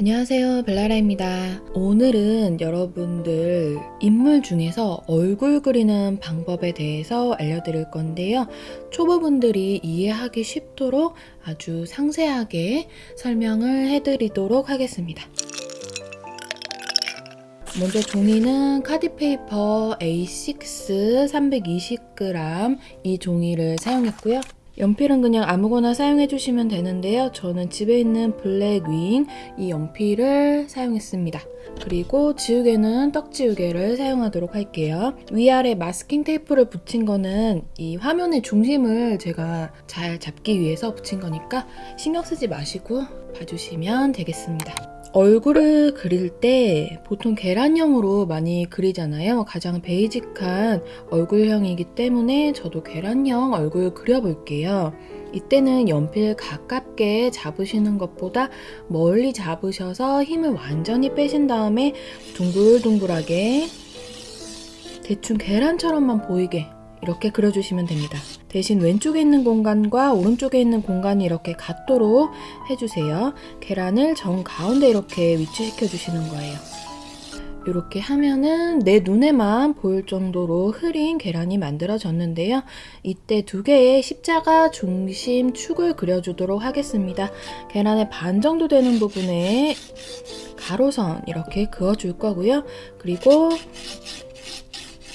안녕하세요 벨라라입니다. 오늘은 여러분들 인물 중에서 얼굴 그리는 방법에 대해서 알려드릴 건데요. 초보분들이 이해하기 쉽도록 아주 상세하게 설명을 해드리도록 하겠습니다. 먼저 종이는 카디페이퍼 A6 320g 이 종이를 사용했고요 연필은 그냥 아무거나 사용해 주시면 되는데요. 저는 집에 있는 블랙 윙 이 연필을 사용했습니다. 그리고 지우개는 떡지우개를 사용하도록 할게요. 위아래 마스킹 테이프를 붙인 거는 이 화면의 중심을 제가 잘 잡기 위해서 붙인 거니까 신경 쓰지 마시고 봐주시면 되겠습니다. 얼굴을 그릴 때 보통 계란형으로 많이 그리잖아요. 가장 베이직한 얼굴형이기 때문에 저도 계란형 얼굴 그려볼게요. 이때는 연필 가깝게 잡으시는 것보다 멀리 잡으셔서 힘을 완전히 빼신 다음에 둥글둥글하게 대충 계란처럼만 보이게 이렇게 그려주시면 됩니다. 대신 왼쪽에 있는 공간과 오른쪽에 있는 공간이 이렇게 같도록 해주세요. 계란을 정 가운데 이렇게 위치시켜 주시는 거예요. 이렇게 하면은 내 눈에만 보일 정도로 흐린 계란이 만들어졌는데요. 이때 두 개의 십자가 중심 축을 그려주도록 하겠습니다. 계란의 반 정도 되는 부분에 가로선 이렇게 그어줄 거고요. 그리고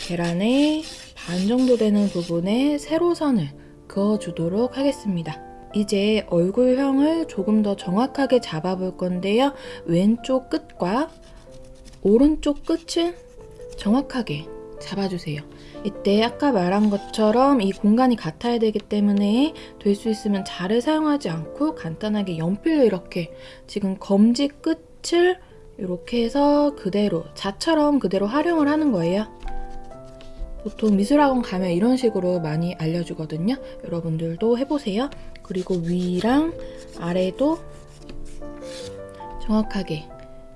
계란의 반 정도 되는 부분에 세로선을 그어주도록 하겠습니다. 이제 얼굴형을 조금 더 정확하게 잡아볼 건데요. 왼쪽 끝과 오른쪽 끝을 정확하게 잡아주세요. 이때 아까 말한 것처럼 이 공간이 같아야 되기 때문에 될 수 있으면 자를 사용하지 않고 간단하게 연필로 이렇게 지금 검지 끝을 이렇게 해서 그대로 자처럼 그대로 활용을 하는 거예요. 보통 미술학원 가면 이런 식으로 많이 알려주거든요. 여러분들도 해보세요. 그리고 위랑 아래도 정확하게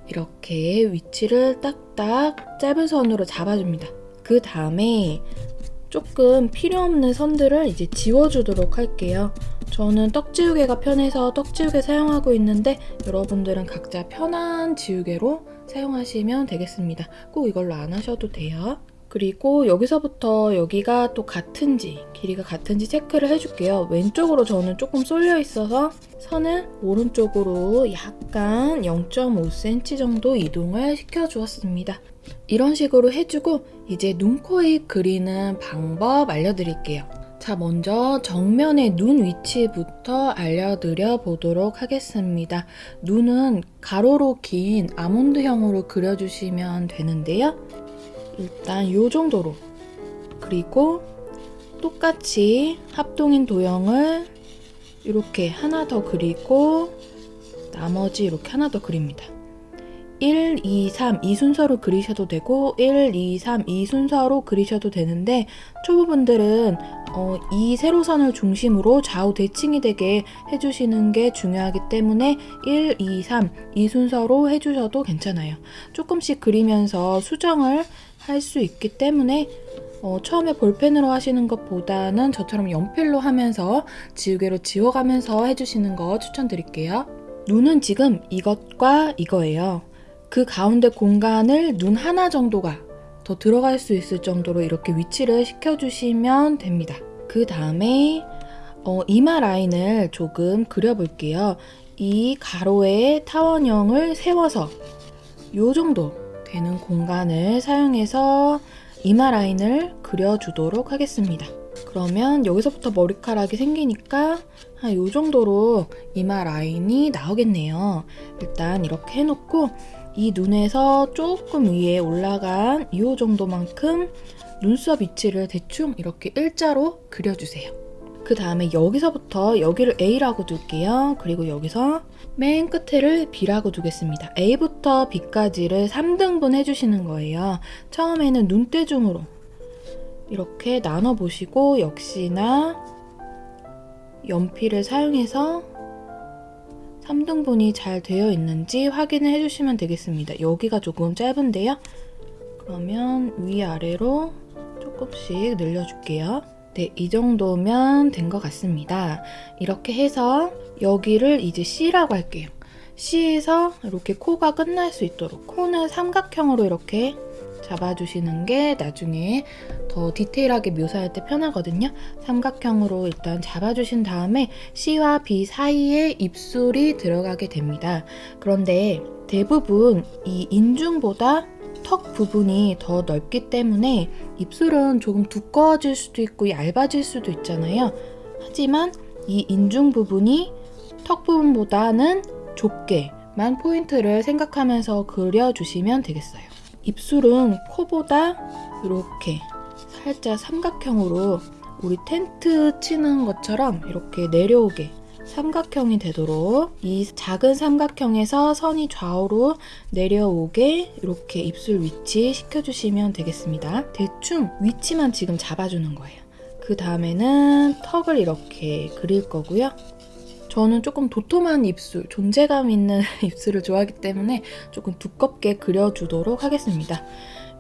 이렇게 위치를 딱딱 짧은 선으로 잡아줍니다. 그 다음에 조금 필요 없는 선들을 이제 지워주도록 할게요. 저는 떡지우개가 편해서 떡지우개 사용하고 있는데 여러분들은 각자 편한 지우개로 사용하시면 되겠습니다. 꼭 이걸로 안 하셔도 돼요. 그리고 여기서부터 여기가 또 같은지 길이가 같은지 체크를 해줄게요. 왼쪽으로 저는 조금 쏠려 있어서 선을 오른쪽으로 약간 0.5cm 정도 이동을 시켜주었습니다. 이런 식으로 해주고 이제 눈, 코, 입 그리는 방법 알려드릴게요. 자 먼저 정면의 눈 위치부터 알려드려 보도록 하겠습니다. 눈은 가로로 긴 아몬드형으로 그려주시면 되는데요. 일단 이 정도로 그리고 똑같이 합동인 도형을 이렇게 하나 더 그리고 나머지 이렇게 하나 더 그립니다. 1, 2, 3 이 순서로 그리셔도 되고 1, 2, 3 이 순서로 그리셔도 되는데 초보분들은 어, 이 세로선을 중심으로 좌우 대칭이 되게 해주시는 게 중요하기 때문에 1, 2, 3 이 순서로 해주셔도 괜찮아요. 조금씩 그리면서 수정을 할 수 있기 때문에 어, 처음에 볼펜으로 하시는 것보다는 저처럼 연필로 하면서 지우개로 지워가면서 해주시는 거 추천드릴게요. 눈은 지금 이것과 이거예요. 그 가운데 공간을 눈 하나 정도가 더 들어갈 수 있을 정도로 이렇게 위치를 시켜주시면 됩니다. 그 다음에 어, 이마 라인을 조금 그려볼게요. 이 가로에 타원형을 세워서 이 정도 되는 공간을 사용해서 이마 라인을 그려주도록 하겠습니다. 그러면 여기서부터 머리카락이 생기니까 한 이 정도로 이마 라인이 나오겠네요. 일단 이렇게 해놓고 이 눈에서 조금 위에 올라간 이 정도만큼 눈썹 위치를 대충 이렇게 일자로 그려주세요. 그 다음에 여기서부터 여기를 A라고 둘게요. 그리고 여기서 맨 끝에를 B라고 두겠습니다. A부터 B까지를 3등분 해주시는 거예요. 처음에는 눈대중으로 이렇게 나눠보시고 역시나 연필을 사용해서 3등분이 잘 되어 있는지 확인을 해주시면 되겠습니다. 여기가 조금 짧은데요. 그러면 위아래로 조금씩 늘려줄게요. 네, 이 정도면 된 것 같습니다. 이렇게 해서 여기를 이제 C라고 할게요. C에서 이렇게 코가 끝날 수 있도록 코는 삼각형으로 이렇게 잡아주시는 게 나중에 더 디테일하게 묘사할 때 편하거든요. 삼각형으로 일단 잡아주신 다음에 C와 B 사이에 입술이 들어가게 됩니다. 그런데 대부분 이 인중보다 턱 부분이 더 넓기 때문에 입술은 조금 두꺼워질 수도 있고 얇아질 수도 있잖아요. 하지만 이 인중 부분이 턱 부분보다는 좁게만 포인트를 생각하면서 그려주시면 되겠어요. 입술은 코보다 이렇게 살짝 삼각형으로 우리 텐트 치는 것처럼 이렇게 내려오게 삼각형이 되도록 이 작은 삼각형에서 선이 좌우로 내려오게 이렇게 입술 위치 시켜주시면 되겠습니다. 대충 위치만 지금 잡아주는 거예요. 그 다음에는 턱을 이렇게 그릴 거고요. 저는 조금 도톰한 입술, 존재감 있는 입술을 좋아하기 때문에 조금 두껍게 그려주도록 하겠습니다.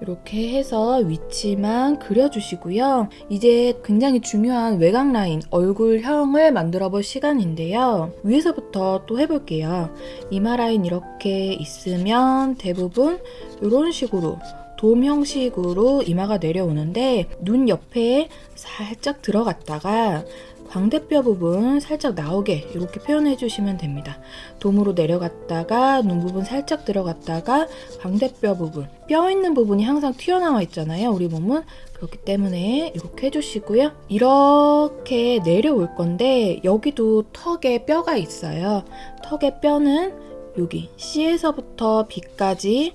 이렇게 해서 위치만 그려주시고요. 이제 굉장히 중요한 외곽 라인, 얼굴형을 만들어 볼 시간인데요. 위에서부터 또 해볼게요. 이마 라인 이렇게 있으면 대부분 이런 식으로 돔 형식으로 이마가 내려오는데 눈 옆에 살짝 들어갔다가 광대뼈 부분 살짝 나오게 이렇게 표현해 주시면 됩니다. 돔으로 내려갔다가 눈 부분 살짝 들어갔다가 광대뼈 부분 뼈 있는 부분이 항상 튀어나와 있잖아요. 우리 몸은 그렇기 때문에 이렇게 해주시고요. 이렇게 내려올 건데 여기도 턱에 뼈가 있어요. 턱의 뼈는 여기 C에서부터 B까지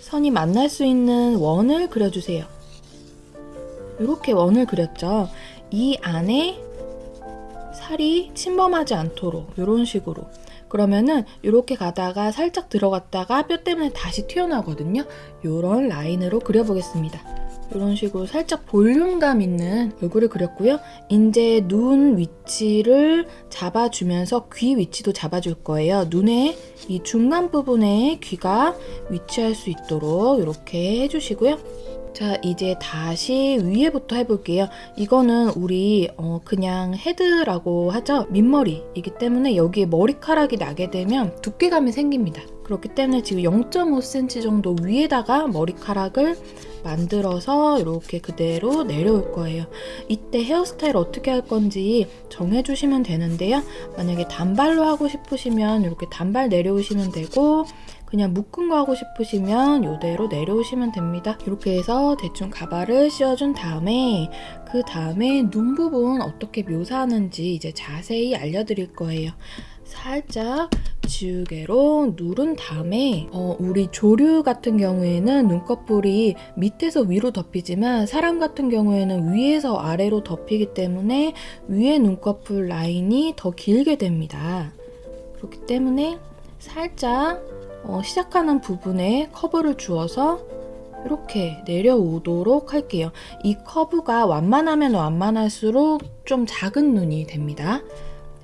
선이 만날 수 있는 원을 그려주세요. 이렇게 원을 그렸죠. 이 안에 살이 침범하지 않도록 이런 식으로 그러면은 이렇게 가다가 살짝 들어갔다가 뼈 때문에 다시 튀어나오거든요. 이런 라인으로 그려보겠습니다. 이런 식으로 살짝 볼륨감 있는 얼굴을 그렸고요. 이제 눈 위치를 잡아주면서 귀 위치도 잡아줄 거예요. 눈의 이 중간 부분에 귀가 위치할 수 있도록 이렇게 해주시고요. 자 이제 다시 위에부터 해볼게요. 이거는 우리 어, 그냥 헤드라고 하죠. 민머리이기 때문에 여기에 머리카락이 나게 되면 두께감이 생깁니다. 그렇기 때문에 지금 0.5cm 정도 위에다가 머리카락을 만들어서 이렇게 그대로 내려올 거예요. 이때 헤어스타일 어떻게 할 건지 정해주시면 되는데요. 만약에 단발로 하고 싶으시면 이렇게 단발 내려오시면 되고 그냥 묶은 거 하고 싶으시면 이대로 내려오시면 됩니다. 이렇게 해서 대충 가발을 씌워준 다음에 그 다음에 눈 부분 어떻게 묘사하는지 이제 자세히 알려드릴 거예요. 살짝 지우개로 누른 다음에 어, 우리 조류 같은 경우에는 눈꺼풀이 밑에서 위로 덮이지만 사람 같은 경우에는 위에서 아래로 덮이기 때문에 위에 눈꺼풀 라인이 더 길게 됩니다. 그렇기 때문에 살짝 어, 시작하는 부분에 커브를 주어서 이렇게 내려오도록 할게요. 이 커브가 완만하면 완만할수록 좀 작은 눈이 됩니다.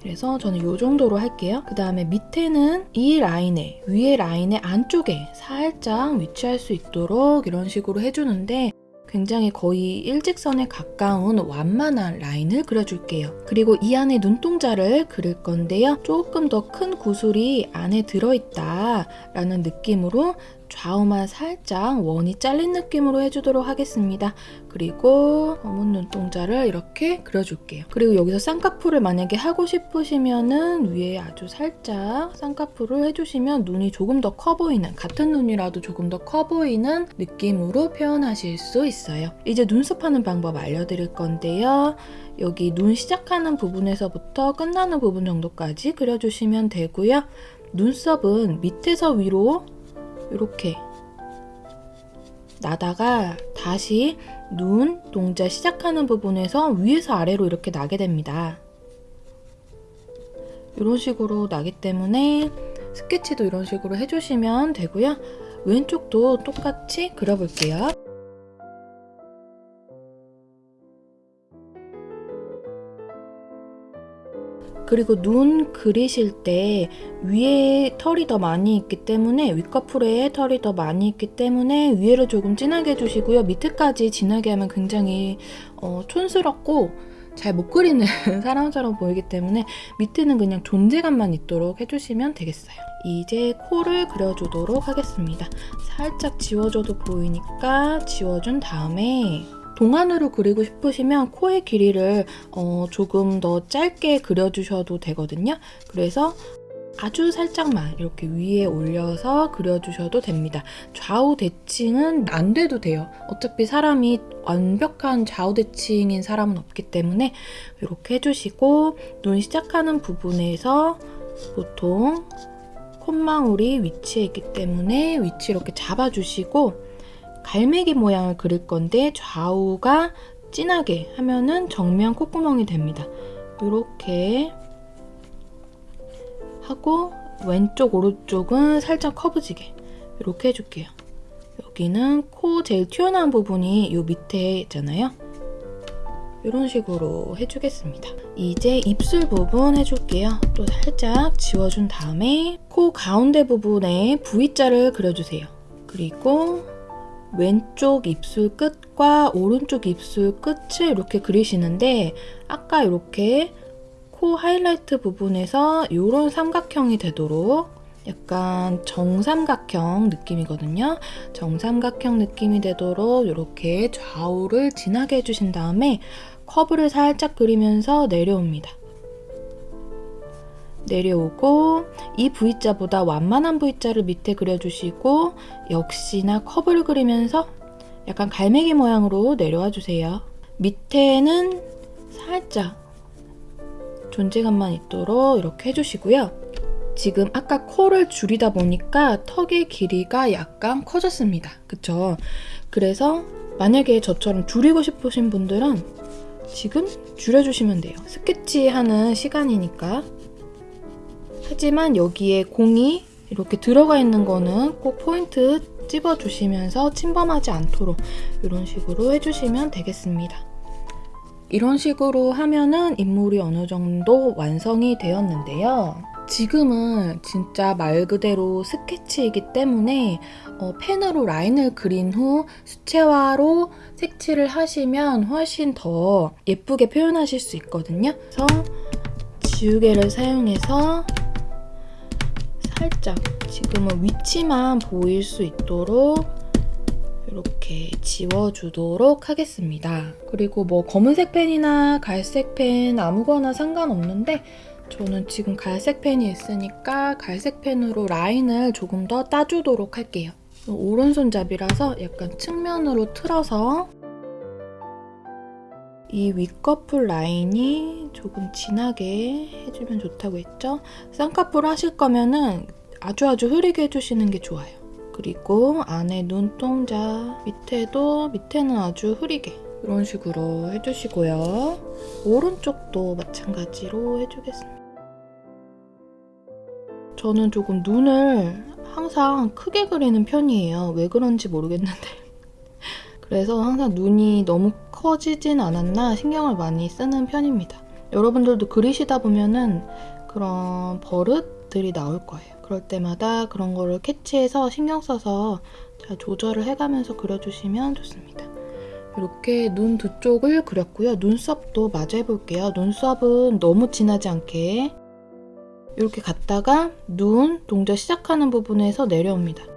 그래서 저는 이 정도로 할게요. 그 다음에 밑에는 이 라인에 위에 라인의 안쪽에 살짝 위치할 수 있도록 이런 식으로 해주는데 굉장히 거의 일직선에 가까운 완만한 라인을 그려줄게요. 그리고 이 안에 눈동자를 그릴 건데요. 조금 더 큰 구슬이 안에 들어있다 라는 느낌으로 좌우만 살짝 원이 잘린 느낌으로 해주도록 하겠습니다. 그리고 검은 눈동자를 이렇게 그려줄게요. 그리고 여기서 쌍꺼풀을 만약에 하고 싶으시면은 위에 아주 살짝 쌍꺼풀을 해주시면 눈이 조금 더 커 보이는 같은 눈이라도 조금 더 커 보이는 느낌으로 표현하실 수 있어요. 이제 눈썹 하는 방법 알려드릴 건데요. 여기 눈 시작하는 부분에서부터 끝나는 부분 정도까지 그려주시면 되고요. 눈썹은 밑에서 위로 이렇게 나다가 다시 눈 동자 시작하는 부분에서 위에서 아래로 이렇게 나게 됩니다. 이런 식으로 나기 때문에 스케치도 이런 식으로 해주시면 되고요. 왼쪽도 똑같이 그려볼게요. 그리고 눈 그리실 때 위에 털이 더 많이 있기 때문에 윗꺼풀에 털이 더 많이 있기 때문에 위에를 조금 진하게 해주시고요. 밑에까지 진하게 하면 굉장히 어, 촌스럽고 잘 못 그리는 사람처럼 보이기 때문에 밑에는 그냥 존재감만 있도록 해주시면 되겠어요. 이제 코를 그려주도록 하겠습니다. 살짝 지워줘도 보이니까 지워준 다음에 동안으로 그리고 싶으시면 코의 길이를 어, 조금 더 짧게 그려주셔도 되거든요. 그래서 아주 살짝만 이렇게 위에 올려서 그려주셔도 됩니다. 좌우 대칭은 안 돼도 돼요. 어차피 사람이 완벽한 좌우 대칭인 사람은 없기 때문에 이렇게 해주시고 눈 시작하는 부분에서 보통 콧망울이 위치해 있기 때문에 위치 이렇게 잡아주시고 갈매기 모양을 그릴 건데 좌우가 진하게 하면은 정면 콧구멍이 됩니다. 이렇게 하고 왼쪽 오른쪽은 살짝 커브지게 이렇게 해줄게요. 여기는 코 제일 튀어나온 부분이 이 밑에 있잖아요. 이런 식으로 해주겠습니다. 이제 입술 부분 해줄게요. 또 살짝 지워준 다음에 코 가운데 부분에 V자를 그려주세요. 그리고 왼쪽 입술 끝과 오른쪽 입술 끝을 이렇게 그리시는데 아까 이렇게 코 하이라이트 부분에서 이런 삼각형이 되도록 약간 정삼각형 느낌이거든요. 정삼각형 느낌이 되도록 이렇게 좌우를 진하게 해주신 다음에 커브를 살짝 그리면서 내려옵니다. 내려오고 이 V자보다 완만한 V자를 밑에 그려주시고 역시나 커브를 그리면서 약간 갈매기 모양으로 내려와 주세요. 밑에는 살짝 존재감만 있도록 이렇게 해주시고요. 지금 아까 코를 줄이다 보니까 턱의 길이가 약간 커졌습니다. 그쵸? 그래서 만약에 저처럼 줄이고 싶으신 분들은 지금 줄여주시면 돼요. 스케치하는 시간이니까. 하지만 여기에 공이 이렇게 들어가 있는 거는 꼭 포인트 찝어주시면서 침범하지 않도록 이런 식으로 해주시면 되겠습니다. 이런 식으로 하면은 인물이 어느 정도 완성이 되었는데요. 지금은 진짜 말 그대로 스케치이기 때문에 어, 펜으로 라인을 그린 후 수채화로 색칠을 하시면 훨씬 더 예쁘게 표현하실 수 있거든요. 그래서 지우개를 사용해서 살짝 지금은 위치만 보일 수 있도록 이렇게 지워주도록 하겠습니다. 그리고 뭐 검은색 펜이나 갈색 펜 아무거나 상관없는데 저는 지금 갈색 펜이 있으니까 갈색 펜으로 라인을 조금 더 따주도록 할게요. 오른손잡이라서 약간 측면으로 틀어서 이 윗꺼풀 라인이 조금 진하게 해주면 좋다고 했죠? 쌍꺼풀 하실 거면은 아주 아주 흐리게 해주시는 게 좋아요. 그리고 안에 눈동자 밑에도 밑에는 아주 흐리게 이런 식으로 해주시고요. 오른쪽도 마찬가지로 해주겠습니다. 저는 조금 눈을 항상 크게 그리는 편이에요. 왜 그런지 모르겠는데. 그래서 항상 눈이 너무 커지진 않았나 신경을 많이 쓰는 편입니다. 여러분들도 그리시다 보면은 그런 버릇들이 나올 거예요. 그럴 때마다 그런 거를 캐치해서 신경 써서 잘 조절을 해가면서 그려주시면 좋습니다. 이렇게 눈 두 쪽을 그렸고요. 눈썹도 마저 해볼게요. 눈썹은 너무 진하지 않게 이렇게 갔다가 눈 동작 시작하는 부분에서 내려옵니다.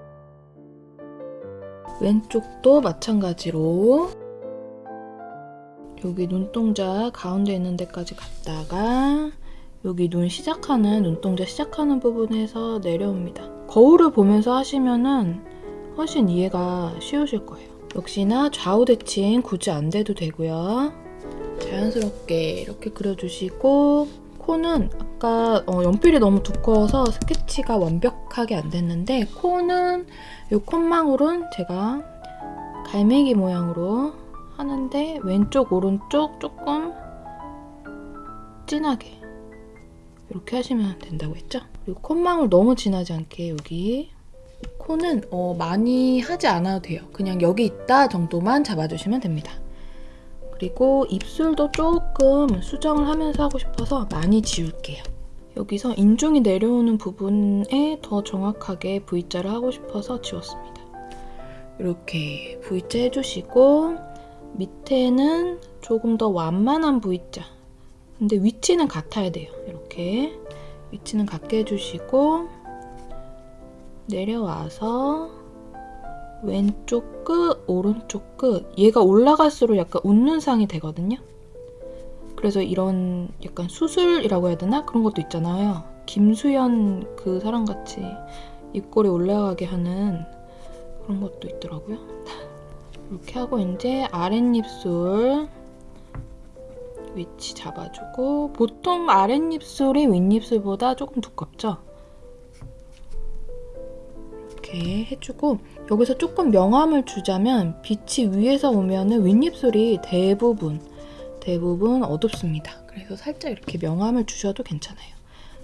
왼쪽도 마찬가지로 여기 눈동자 가운데 있는 데까지 갔다가 여기 눈 시작하는 눈동자 시작하는 부분에서 내려옵니다. 거울을 보면서 하시면은 훨씬 이해가 쉬우실 거예요. 역시나 좌우 대칭 굳이 안 돼도 되고요. 자연스럽게 이렇게 그려주시고 코는 아까 어, 연필이 너무 두꺼워서 스케치가 완벽하게 안 됐는데 코는 이 콧망울은 제가 갈매기 모양으로 하는데 왼쪽 오른쪽 조금 진하게 이렇게 하시면 된다고 했죠? 그리고 콧망울 너무 진하지 않게 여기 코는 어, 많이 하지 않아도 돼요. 그냥 여기 있다 정도만 잡아주시면 됩니다. 그리고 입술도 조금 수정을 하면서 하고 싶어서 많이 지울게요. 여기서 인중이 내려오는 부분에 더 정확하게 V자를 하고 싶어서 지웠습니다. 이렇게 V자 해주시고 밑에는 조금 더 완만한 V자. 근데 위치는 같아야 돼요. 이렇게 위치는 같게 해주시고 내려와서 왼쪽 끝, 오른쪽 끝 얘가 올라갈수록 약간 웃는 상이 되거든요. 그래서 이런 약간 수술이라고 해야 되나? 그런 것도 있잖아요. 김수현 그 사람같이 입꼬리 올라가게 하는 그런 것도 있더라고요. 이렇게 하고 이제 아랫입술 위치 잡아주고 보통 아랫입술이 윗입술보다 조금 두껍죠? 이렇게 해주고 여기서 조금 명암을 주자면 빛이 위에서 오면 윗입술이 대부분 대부분 어둡습니다. 그래서 살짝 이렇게 명암을 주셔도 괜찮아요.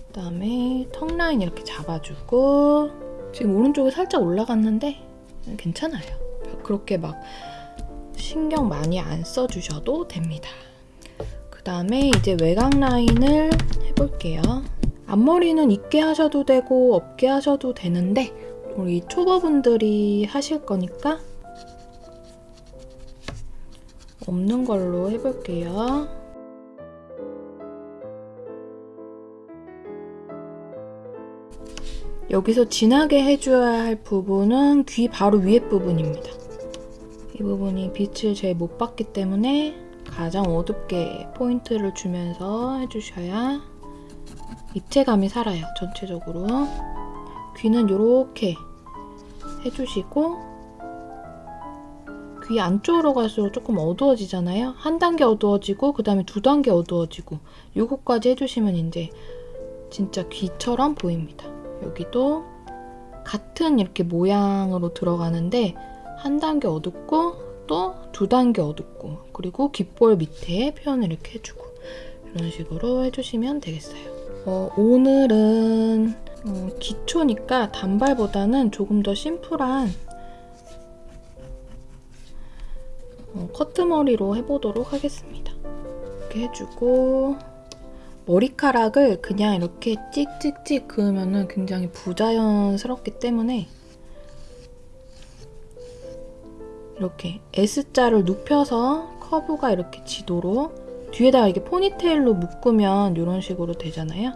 그 다음에 턱 라인 이렇게 잡아주고 지금 오른쪽에 살짝 올라갔는데 괜찮아요. 그렇게 막 신경 많이 안 써주셔도 됩니다. 그 다음에 이제 외곽 라인을 해볼게요. 앞머리는 있게 하셔도 되고 없게 하셔도 되는데 우리 초보분들이 하실 거니까 없는 걸로 해볼게요. 여기서 진하게 해줘야 할 부분은 귀 바로 위에 부분입니다. 이 부분이 빛을 제일 못 받기 때문에 가장 어둡게 포인트를 주면서 해주셔야 입체감이 살아요, 전체적으로. 귀는 이렇게 해주시고 귀 안쪽으로 갈수록 조금 어두워지잖아요. 한 단계 어두워지고 그 다음에 두 단계 어두워지고 요거까지 해주시면 이제 진짜 귀처럼 보입니다. 여기도 같은 이렇게 모양으로 들어가는데 한 단계 어둡고 또 두 단계 어둡고 그리고 귓볼 밑에 표현을 이렇게 해주고 이런 식으로 해주시면 되겠어요. 어, 오늘은 어, 기초니까 단발보다는 조금 더 심플한 어, 커트머리로 해보도록 하겠습니다. 이렇게 해주고 머리카락을 그냥 이렇게 찍찍찍 그으면 굉장히 부자연스럽기 때문에 이렇게 S자를 눕혀서 커브가 이렇게 지도록 뒤에다가 이렇게 포니테일로 묶으면 이런 식으로 되잖아요.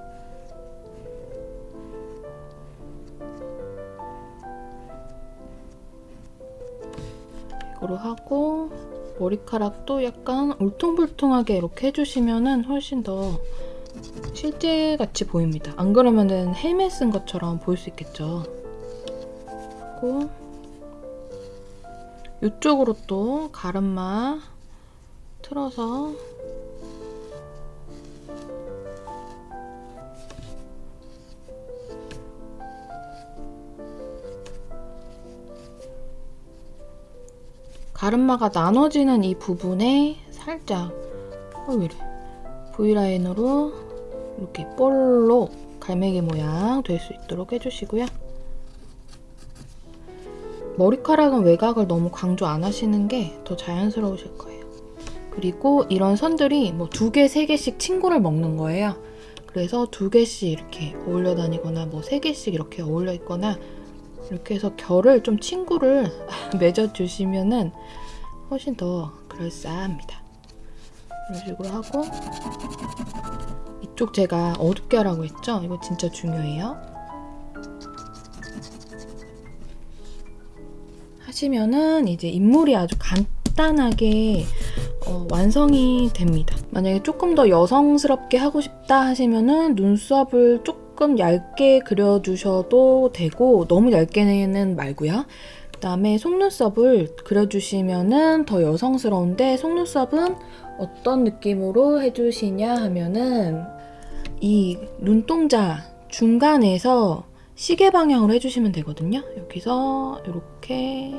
머리카락도 약간 울퉁불퉁하게 이렇게 해주시면 훨씬 더 실제같이 보입니다. 안 그러면 헬멧 쓴 것처럼 보일 수 있겠죠. 그리고 이쪽으로 또 가르마 틀어서 가르마가 나눠지는 이 부분에 살짝 어, 왜 이래 V라인으로 이렇게 볼록 갈매기 모양 될 수 있도록 해주시고요. 머리카락은 외곽을 너무 강조 안 하시는 게 더 자연스러우실 거예요. 그리고 이런 선들이 뭐 두 개, 세 개씩 친구를 먹는 거예요. 그래서 두 개씩 이렇게 어울려 다니거나 뭐 세 개씩 이렇게 어울려 있거나 이렇게 해서 결을 좀 친구를 맺어주시면은 훨씬 더 그럴싸합니다. 이런 식으로 하고 이쪽 제가 어둡게 하라고 했죠? 이거 진짜 중요해요. 하시면은 이제 인물이 아주 간단하게 어, 완성이 됩니다. 만약에 조금 더 여성스럽게 하고 싶다 하시면은 눈썹을 조금 얇게 그려주셔도 되고 너무 얇게는 말고요. 그 다음에 속눈썹을 그려주시면은 더 여성스러운데 속눈썹은 어떤 느낌으로 해주시냐 하면은 이 눈동자 중간에서 시계 방향으로 해주시면 되거든요. 여기서 이렇게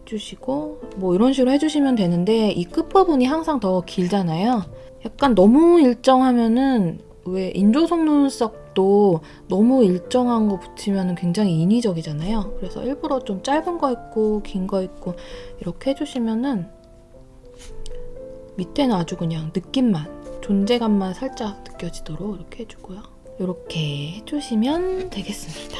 해주시고 뭐 이런 식으로 해주시면 되는데 이 끝부분이 항상 더 길잖아요. 약간 너무 일정하면은 왜 인조 속눈썹도 너무 일정한 거 붙이면 굉장히 인위적이잖아요. 그래서 일부러 좀 짧은 거 있고 긴 거 있고 이렇게 해주시면은 밑에는 아주 그냥 느낌만 존재감만 살짝 느껴지도록 이렇게 해주고요. 이렇게 해주시면 되겠습니다.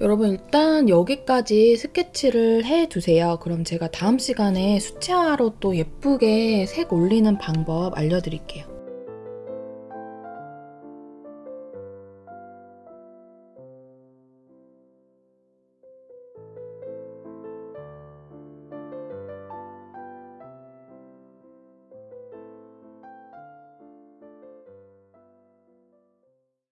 여러분 일단 여기까지 스케치를 해두세요. 그럼 제가 다음 시간에 수채화로 또 예쁘게 색 올리는 방법 알려드릴게요.